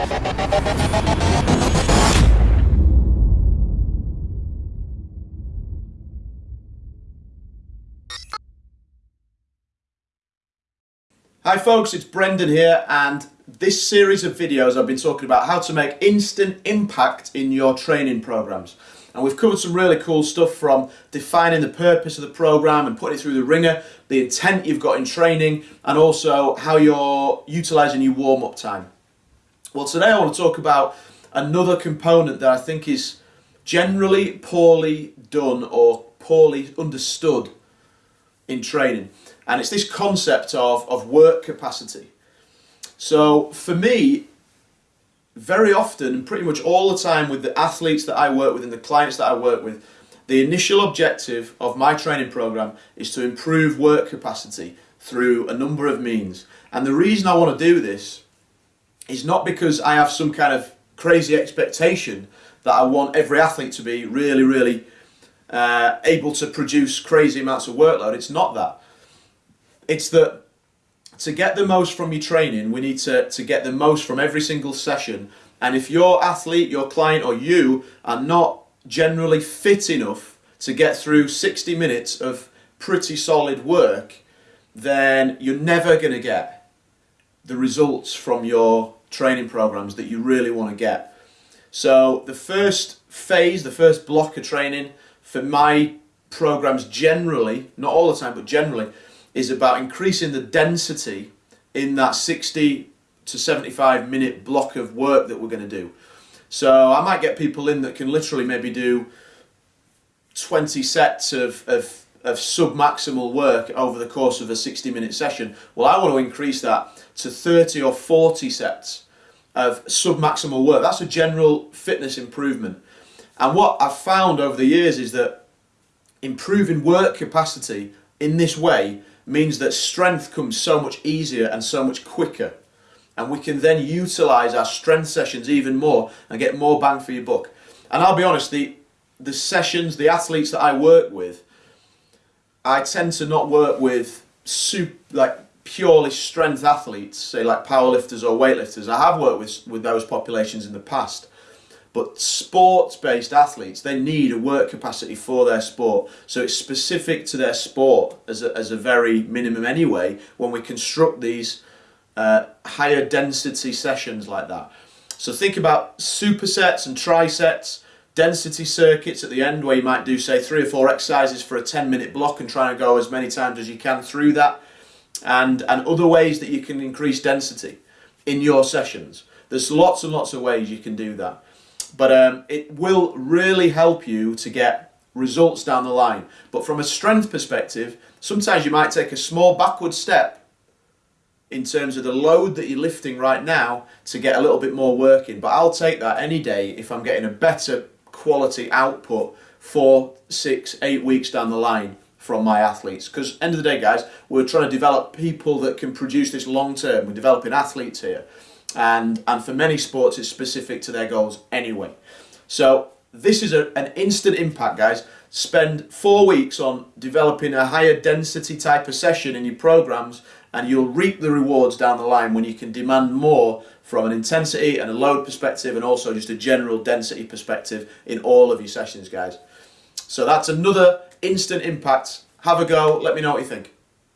Hi folks, it's Brendan here and this series of videos I've been talking about how to make instant impact in your training programs. And we've covered some really cool stuff from defining the purpose of the program and putting it through the ringer, the intent you've got in training, and also how you're utilizing your warm-up time. Well, today I want to talk about another component that I think is generally poorly done or poorly understood in training and it's this concept of, of work capacity. So for me, very often, and pretty much all the time with the athletes that I work with and the clients that I work with, the initial objective of my training program is to improve work capacity through a number of means. And the reason I want to do this is not because I have some kind of crazy expectation that I want every athlete to be really, really uh, able to produce crazy amounts of workload. It's not that. It's that to get the most from your training, we need to, to get the most from every single session. And if your athlete, your client, or you are not generally fit enough to get through 60 minutes of pretty solid work, then you're never going to get the results from your training programs that you really want to get. So the first phase, the first block of training for my programs generally, not all the time, but generally, is about increasing the density in that 60 to 75 minute block of work that we're going to do. So I might get people in that can literally maybe do 20 sets of, of, of sub-maximal work over the course of a 60 minute session. Well, I want to increase that to 30 or 40 sets of sub-maximal work. That's a general fitness improvement. And what I've found over the years is that improving work capacity in this way means that strength comes so much easier and so much quicker. And we can then utilize our strength sessions even more and get more bang for your buck. And I'll be honest, the, the sessions, the athletes that I work with, I tend to not work with super, like purely strength athletes, say like powerlifters or weightlifters. I have worked with, with those populations in the past. But sports-based athletes, they need a work capacity for their sport. So it's specific to their sport as a, as a very minimum anyway when we construct these uh, higher density sessions like that. So think about supersets and trisets, density circuits at the end where you might do say three or four exercises for a 10 minute block and try and go as many times as you can through that. And, and other ways that you can increase density in your sessions. There's lots and lots of ways you can do that but um, it will really help you to get results down the line. But from a strength perspective, sometimes you might take a small backward step in terms of the load that you're lifting right now to get a little bit more work in. But I'll take that any day if I'm getting a better quality output four, six, eight weeks down the line from my athletes. Because end of the day, guys, we're trying to develop people that can produce this long term. We're developing athletes here and, and for many sports it's specific to their goals anyway. So this is a, an instant impact guys. Spend four weeks on developing a higher density type of session in your programs and you'll reap the rewards down the line when you can demand more from an intensity and a load perspective and also just a general density perspective in all of your sessions guys. So that's another instant impact. Have a go, let me know what you think.